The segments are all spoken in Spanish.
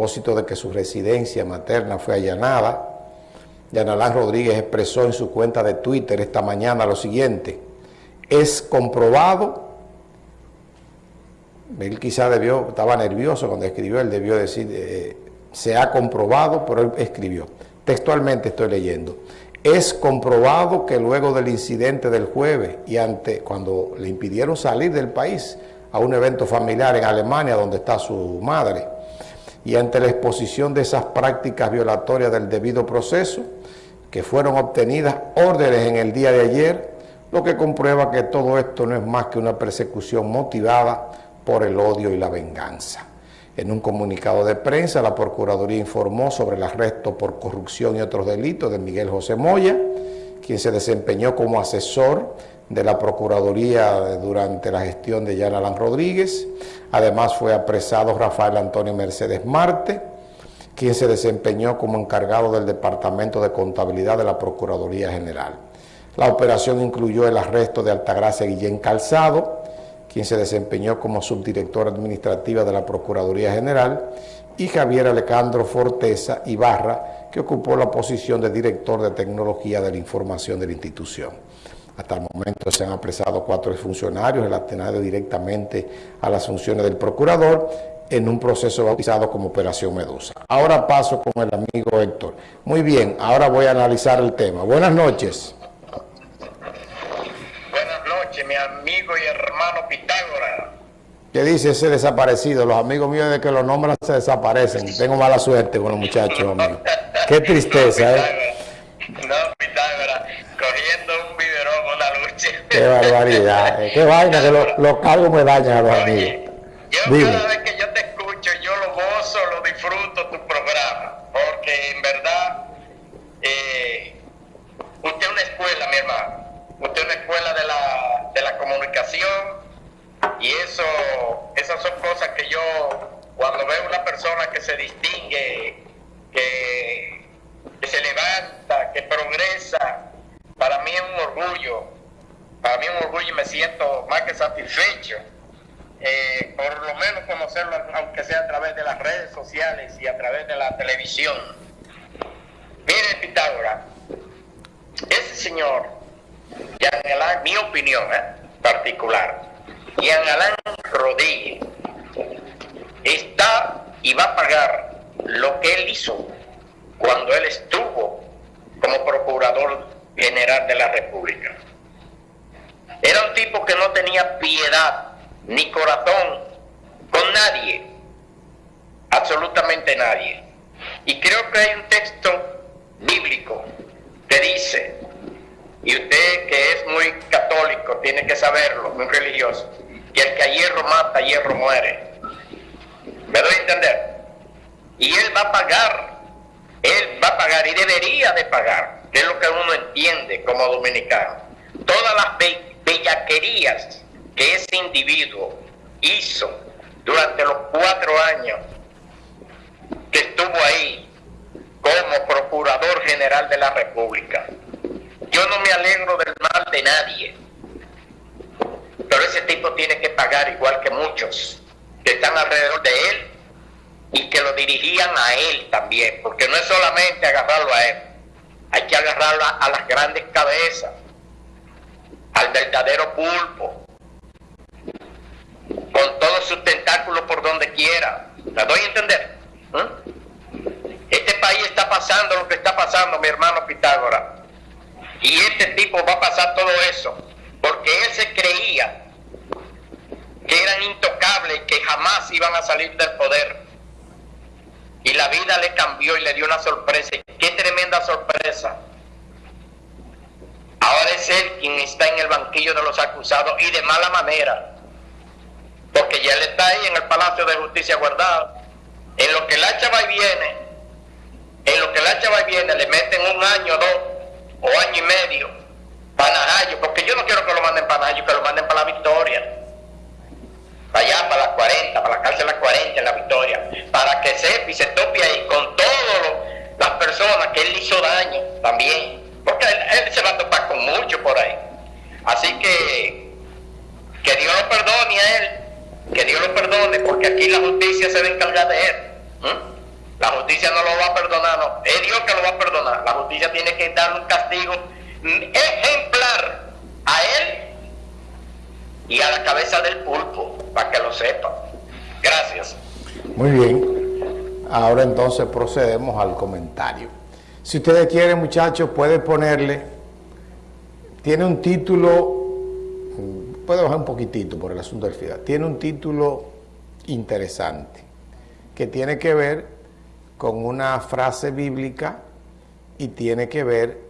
propósito de que su residencia materna fue allanada. Yanalán Rodríguez expresó en su cuenta de Twitter esta mañana lo siguiente, es comprobado, él quizá debió, estaba nervioso cuando escribió, él debió decir, eh, se ha comprobado, pero él escribió, textualmente estoy leyendo, es comprobado que luego del incidente del jueves y ante cuando le impidieron salir del país a un evento familiar en Alemania donde está su madre, y ante la exposición de esas prácticas violatorias del debido proceso, que fueron obtenidas órdenes en el día de ayer, lo que comprueba que todo esto no es más que una persecución motivada por el odio y la venganza. En un comunicado de prensa, la Procuraduría informó sobre el arresto por corrupción y otros delitos de Miguel José Moya, quien se desempeñó como asesor de la Procuraduría durante la gestión de Jan Rodríguez. Además fue apresado Rafael Antonio Mercedes Marte, quien se desempeñó como encargado del Departamento de Contabilidad de la Procuraduría General. La operación incluyó el arresto de Altagracia Guillén Calzado, quien se desempeñó como subdirectora administrativa de la Procuraduría General, y Javier Alejandro Forteza Ibarra, que ocupó la posición de director de Tecnología de la Información de la institución. Hasta el momento se han apresado cuatro funcionarios relacionados directamente a las funciones del procurador en un proceso bautizado como Operación Medusa. Ahora paso con el amigo Héctor. Muy bien, ahora voy a analizar el tema. Buenas noches. Buenas noches, mi amigo y hermano Pitágoras. ¿Qué dice ese desaparecido? Los amigos míos de que los nombran se desaparecen. Tengo mala suerte con los muchachos, amigo. Qué tristeza, ¿eh? No, Pitágoras, cogiendo Qué barbaridad. Eh. Qué vaina que los, los cargos me dañan a los amigos. Yo Dime. cada vez que yo te escucho, yo lo gozo, lo disfruto tu programa, porque en verdad eh, usted es una escuela, mi hermano. Usted es una escuela de la, de la comunicación y eso, esas son cosas que yo, cuando veo una persona que se distingue, que, que se levanta, que progresa, para mí es un orgullo, para mí es un orgullo y me siento más que satisfecho. Eh, por lo menos conocerlo, aunque sea a través de las redes sociales y a través de Mire, Pitágoras, ese señor, Jean Alain, mi opinión ¿eh? particular, Jean Alain Rodríguez, está y va a pagar lo que él hizo cuando él estuvo como procurador general de la República. Era un tipo que no tenía piedad ni corazón con nadie, absolutamente nadie. Y creo que hay un texto bíblico que dice, y usted que es muy católico tiene que saberlo, muy religioso, que el que a hierro mata, a hierro muere. ¿Me doy a entender? Y él va a pagar, él va a pagar y debería de pagar, que es lo que uno entiende como dominicano, todas las bellaquerías que ese individuo hizo durante los cuatro años que estuvo ahí como Procurador General de la República. Yo no me alegro del mal de nadie, pero ese tipo tiene que pagar igual que muchos que están alrededor de él y que lo dirigían a él también, porque no es solamente agarrarlo a él, hay que agarrarlo a, las grandes cabezas, al verdadero pulpo, con todos sus tentáculos por donde quiera. ¿Me doy a entender? ¿Mm? Este país está pasando lo que está pasando, mi hermano Pitágoras. Y este tipo va a pasar todo eso, porque él se creía que eran intocables que jamás iban a salir del poder. Y la vida le cambió y le dio una sorpresa. ¡Qué tremenda sorpresa! Ahora es él quien está en el banquillo de los acusados y de mala manera porque ya él está ahí en el Palacio de Justicia guardado. En lo que el hacha va y viene, en lo que el hacha va y viene, le meten un año, dos o año y medio para porque yo no quiero que lo manden para que lo manden para la Victoria. Para allá, para las 40, para la cárcel de las 40 en la Victoria, para que sepa y se tope ahí con todas las personas que él hizo daño también, porque él, él se va a topar con mucho por ahí. Así que que Dios lo perdone a él que Dios lo perdone, porque aquí la justicia se va a encargar de él. La justicia no lo va a perdonar, no. Es Dios que lo va a perdonar. La justicia tiene que dar un castigo ejemplar a él y a la cabeza del pulpo, para que lo sepa. Gracias. Muy bien. Ahora entonces procedemos al comentario. Si ustedes quieren, muchachos, puede ponerle, tiene un título, puede bajar un poquitito por el asunto del FIDA, tiene un título interesante que tiene que ver con una frase bíblica y tiene que ver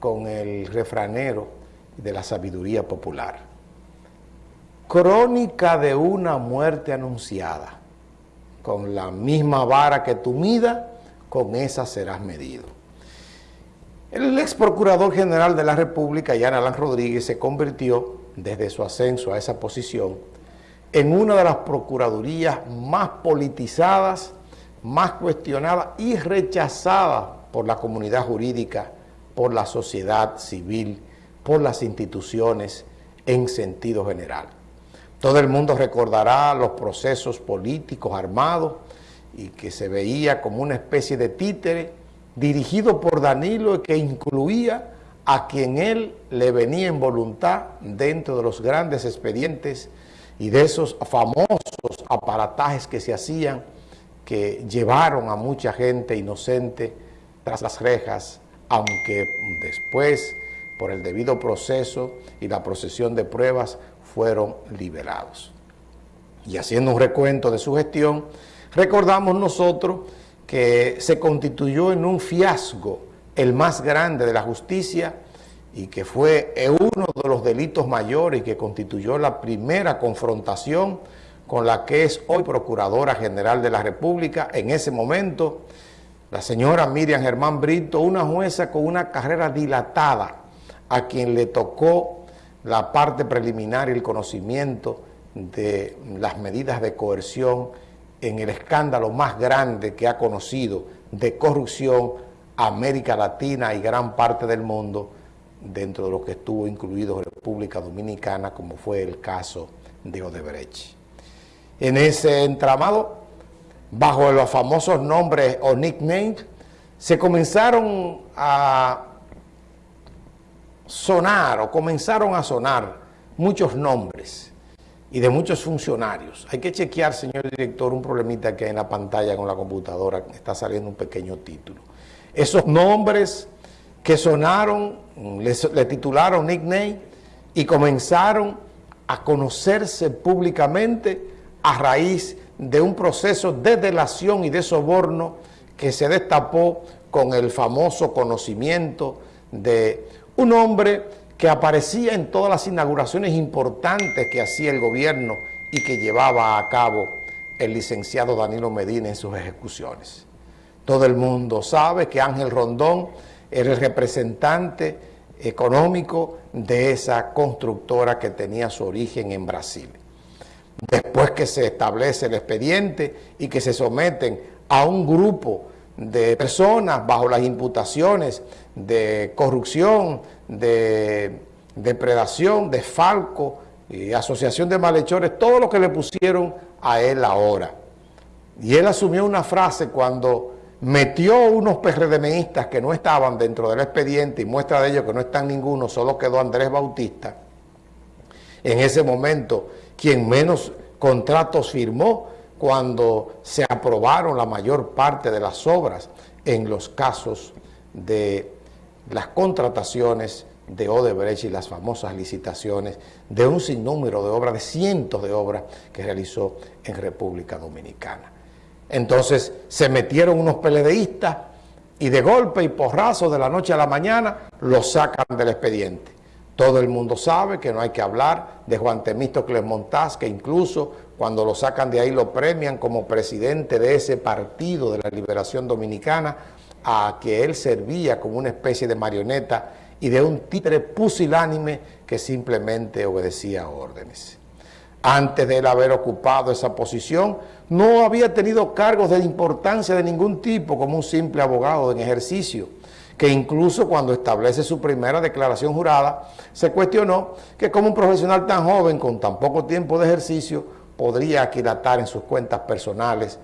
con el refranero de la sabiduría popular. Crónica de una muerte anunciada. Con la misma vara que tú midas, con esa serás medido. El ex procurador general de la República, Jan Alan Rodríguez, se convirtió, desde su ascenso a esa posición, en una de las procuradurías más politizadas, más cuestionadas y rechazadas por la comunidad jurídica, por la sociedad civil, por las instituciones en sentido general. Todo el mundo recordará los procesos políticos armados y que se veía como una especie de títere dirigido por Danilo y que incluía a quien él le venía en voluntad dentro de los grandes expedientes y de esos famosos aparatajes que se hacían que llevaron a mucha gente inocente tras las rejas, aunque después, por el debido proceso y la procesión de pruebas, fueron liberados. Y haciendo un recuento de su gestión, recordamos nosotros que se constituyó en un fiasco el más grande de la justicia y que fue uno de los delitos mayores que constituyó la primera confrontación con la que es hoy Procuradora General de la República. En ese momento, la señora Miriam Germán Brito, una jueza con una carrera dilatada, a quien le tocó la parte preliminar y el conocimiento de las medidas de coerción en el escándalo más grande que ha conocido de corrupción América Latina y gran parte del mundo, dentro de lo que estuvo incluido República Dominicana, como fue el caso de Odebrecht. En ese entramado, bajo los famosos nombres o nicknames, se comenzaron a sonar o comenzaron a sonar muchos nombres y de muchos funcionarios. Hay que chequear, señor director, un problemita que hay en la pantalla con la computadora, está saliendo un pequeño título. Esos nombres que sonaron, le, titularon nickname y comenzaron a conocerse públicamente a raíz de un proceso de delación y de soborno que se destapó con el famoso conocimiento de un hombre que aparecía en todas las inauguraciones importantes que hacía el gobierno y que llevaba a cabo el licenciado Danilo Medina en sus ejecuciones. Todo el mundo sabe que Ángel Rondón era el representante económico de esa constructora que tenía su origen en Brasil. Después que se establece el expediente y que se someten a un grupo de personas bajo las imputaciones de corrupción, de depredación, de falco y asociación de malhechores, todo lo que le pusieron a él ahora. Y él asumió una frase cuando metió unos PRDMistas que no estaban dentro del expediente y muestra de ello que no están ninguno, solo quedó Andrés Bautista. En ese momento, quien menos contratos firmó cuando se aprobaron la mayor parte de las obras en los casos de las contrataciones de Odebrecht y las famosas licitaciones de un sinnúmero de obras, de cientos de obras que realizó en República Dominicana. Entonces se metieron unos peledeístas y de golpe y porrazo de la noche a la mañana los sacan del expediente. Todo el mundo sabe que no hay que hablar de Juan Temístocles Montaz, que incluso cuando lo sacan de ahí lo premian como presidente de ese partido de la Liberación Dominicana, a que él servía como una especie de marioneta y de un títere pusilánime que simplemente obedecía órdenes. Antes de él haber ocupado esa posición, no había tenido cargos de importancia de ningún tipo como un simple abogado en ejercicio que incluso cuando establece su primera declaración jurada, se cuestionó que como un profesional tan joven, con tan poco tiempo de ejercicio, podría aquilatar en sus cuentas personales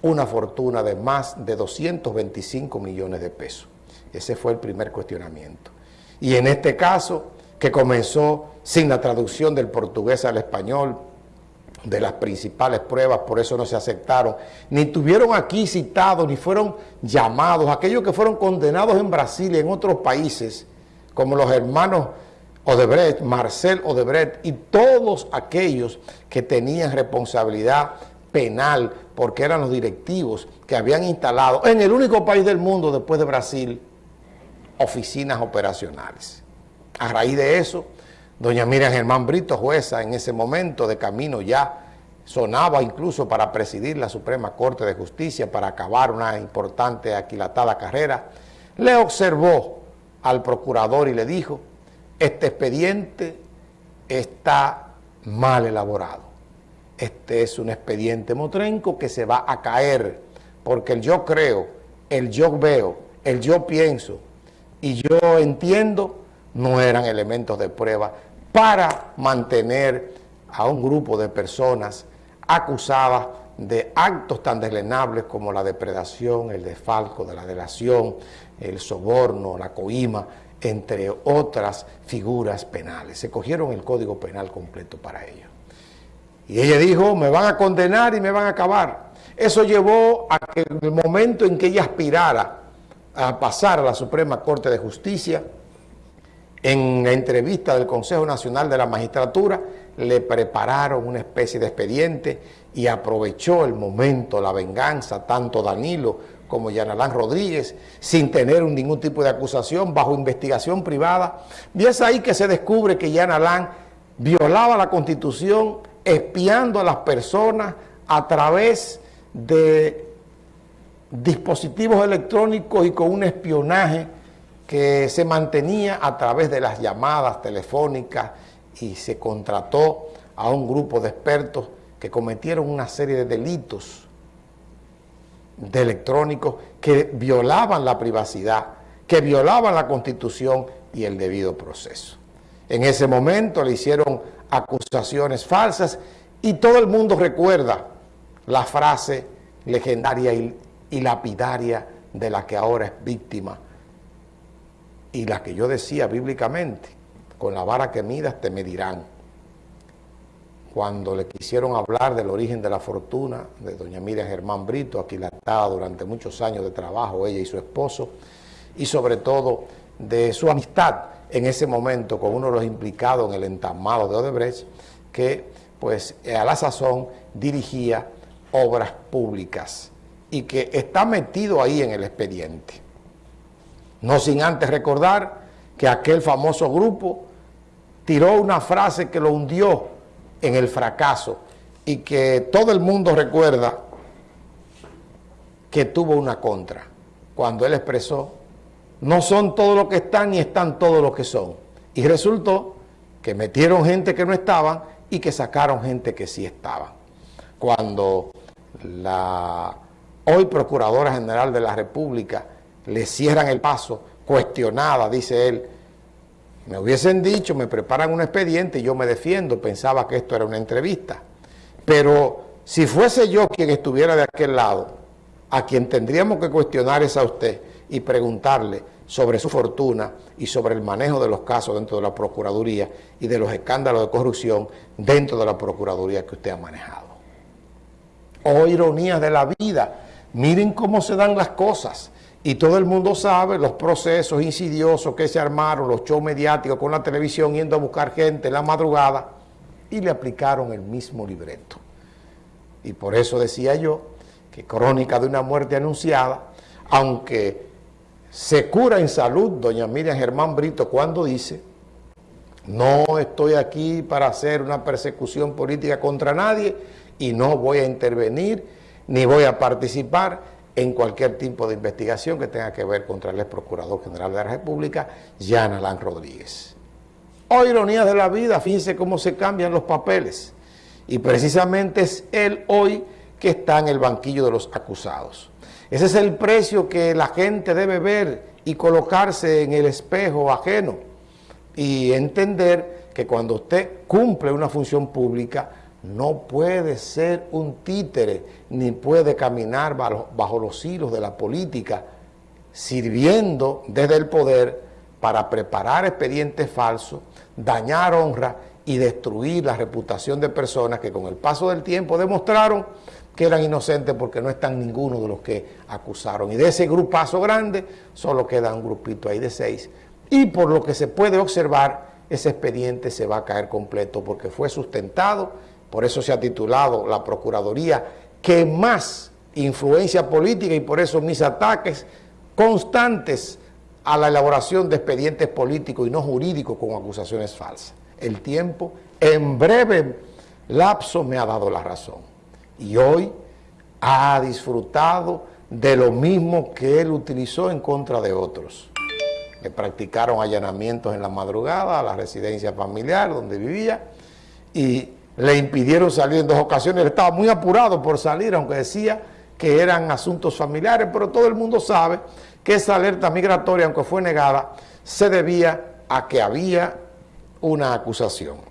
una fortuna de más de 225 millones de pesos. Ese fue el primer cuestionamiento. Y en este caso, que comenzó sin la traducción del portugués al español, de las principales pruebas, por eso no se aceptaron, ni tuvieron aquí citados, ni fueron llamados, aquellos que fueron condenados en Brasil y en otros países, como los hermanos Odebrecht, Marcel Odebrecht y todos aquellos que tenían responsabilidad penal porque eran los directivos que habían instalado en el único país del mundo después de Brasil oficinas operacionales. A raíz de eso, doña Miriam Germán Brito, jueza en ese momento de camino ya, sonaba incluso para presidir la Suprema Corte de Justicia, para acabar una importante aquilatada carrera, le observó al procurador y le dijo, este expediente está mal elaborado. Este es un expediente motrenco que se va a caer, porque el yo creo, el yo veo, el yo pienso y yo entiendo no eran elementos de prueba para mantener a un grupo de personas acusadas de actos tan deslenables como la depredación, el desfalco de la delación, el soborno, la coima, entre otras figuras penales. Se cogieron el Código Penal completo para ello. Y ella dijo, me van a condenar y me van a acabar. Eso llevó a que el momento en que ella aspirara a pasar a la Suprema Corte de Justicia, en la entrevista del Consejo Nacional de la Magistratura, le prepararon una especie de expediente y aprovechó el momento, la venganza, tanto Danilo como Yanalán Rodríguez, sin tener ningún tipo de acusación, bajo investigación privada. Y es ahí que se descubre que Yanalán violaba la Constitución espiando a las personas a través de dispositivos electrónicos y con un espionaje que se mantenía a través de las llamadas telefónicas y se contrató a un grupo de expertos que cometieron una serie de delitos de electrónicos que violaban la privacidad, que violaban la Constitución y el debido proceso. En ese momento le hicieron acusaciones falsas y todo el mundo recuerda la frase legendaria y, lapidaria de la que ahora es víctima y la que yo decía bíblicamente, con la vara que midas te medirán. Cuando le quisieron hablar del origen de la fortuna de doña Miriam Germán Brito, aquilatada durante muchos años de trabajo, ella y su esposo, y sobre todo de su amistad en ese momento con uno de los implicados en el entamado de Odebrecht, que pues a la sazón dirigía obras públicas y que está metido ahí en el expediente. No sin antes recordar que aquel famoso grupo tiró una frase que lo hundió en el fracaso y que todo el mundo recuerda que tuvo una contra, cuando él expresó, no son todos los que están ni están todos los que son. Y resultó que metieron gente que no estaban y que sacaron gente que sí estaban. Cuando la hoy Procuradora General de la República le cierran el paso, cuestionada, dice él, me hubiesen dicho, me preparan un expediente y yo me defiendo, pensaba que esto era una entrevista. Pero si fuese yo quien estuviera de aquel lado, a quien tendríamos que cuestionar es a usted y preguntarle sobre su fortuna y sobre el manejo de los casos dentro de la Procuraduría y de los escándalos de corrupción dentro de la Procuraduría que usted ha manejado. Oh, ironías de la vida, miren cómo se dan las cosas. Y todo el mundo sabe los procesos insidiosos que se armaron, los shows mediáticos con la televisión yendo a buscar gente en la madrugada y le aplicaron el mismo libreto. Y por eso decía yo que Crónica de una muerte anunciada, aunque se cura en salud doña Miriam Germán Brito cuando dice no estoy aquí para hacer una persecución política contra nadie y no voy a intervenir ni voy a participar en cualquier tipo de investigación que tenga que ver contra el ex Procurador General de la República, Jan Alain Rodríguez. Oh, ironías de la vida, fíjense cómo se cambian los papeles. Y precisamente es él hoy que está en el banquillo de los acusados. Ese es el precio que la gente debe ver y colocarse en el espejo ajeno y entender que cuando usted cumple una función pública no puede ser un títere, ni puede caminar bajo, los hilos de la política, sirviendo desde el poder para preparar expedientes falsos, dañar honra y destruir la reputación de personas que con el paso del tiempo demostraron que eran inocentes porque no están ninguno de los que acusaron. Y de ese grupazo grande solo queda un grupito ahí de seis. Y por lo que se puede observar, ese expediente se va a caer completo porque fue sustentado, por eso se ha titulado la Procuraduría que más influencia política y por eso mis ataques constantes a la elaboración de expedientes políticos y no jurídicos con acusaciones falsas. El tiempo en breve lapso me ha dado la razón y hoy ha disfrutado de lo mismo que él utilizó en contra de otros. Le practicaron allanamientos en la madrugada a la residencia familiar donde vivía y le impidieron salir en dos ocasiones. Él estaba muy apurado por salir, aunque decía que eran asuntos familiares, pero todo el mundo sabe que esa alerta migratoria, aunque fue negada, se debía a que había una acusación.